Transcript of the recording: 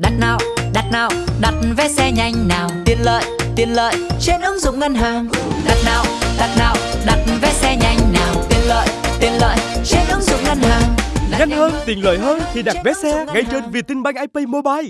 Đặt nào, đặt nào, đặt vé xe nhanh nào. Tiện lợi, tiện lợi trên ứng dụng ngân hàng. Đặt nào, đặt nào, đặt vé xe nhanh nào. Tiện lợi, tiện lợi trên ứng dụng ngân hàng. Nhanh hơn, tiện lợi hơn khi đặt vé xe ngay trên Vietinbank IP Mobile.